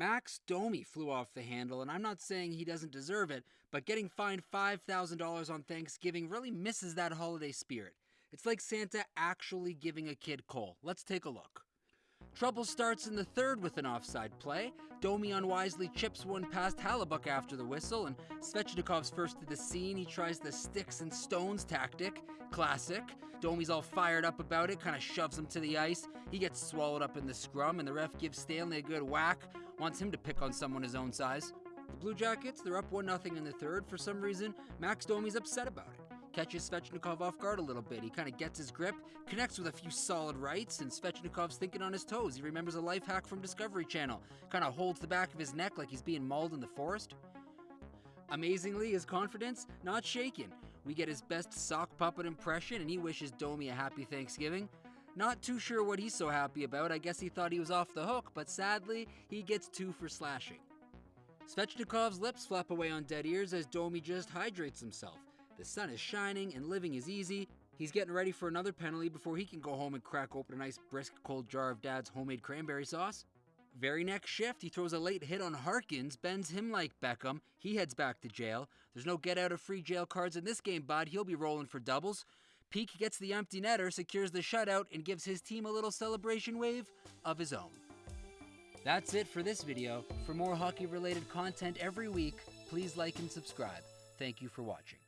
Max Domi flew off the handle, and I'm not saying he doesn't deserve it, but getting fined $5,000 on Thanksgiving really misses that holiday spirit. It's like Santa actually giving a kid coal. Let's take a look. Trouble starts in the third with an offside play. Domi unwisely chips one past Hellebuyck after the whistle, and Svechnikov's first to the scene. He tries the sticks and stones tactic. Classic. Domi's all fired up about it, kind of shoves him to the ice. He gets swallowed up in the scrum, and the ref gives Stanley a good whack, wants him to pick on someone his own size. The Blue Jackets, they're up 1 0 in the third. For some reason, Max Domi's upset about it catches Svechnikov off guard a little bit. He kind of gets his grip, connects with a few solid rights, and Svechnikov's thinking on his toes. He remembers a life hack from Discovery Channel, kind of holds the back of his neck like he's being mauled in the forest. Amazingly, his confidence not shaken. We get his best sock puppet impression, and he wishes Domi a happy Thanksgiving. Not too sure what he's so happy about. I guess he thought he was off the hook, but sadly, he gets two for slashing. Svechnikov's lips flap away on dead ears as Domi just hydrates himself. The sun is shining and living is easy. He's getting ready for another penalty before he can go home and crack open a nice brisk cold jar of dad's homemade cranberry sauce. Very next shift, he throws a late hit on Harkins, bends him like Beckham. He heads back to jail. There's no get out of free jail cards in this game, bud. He'll be rolling for doubles. Peeke gets the empty netter, secures the shutout, and gives his team a little celebration wave of his own. That's it for this video. For more hockey related content every week, please like and subscribe. Thank you for watching.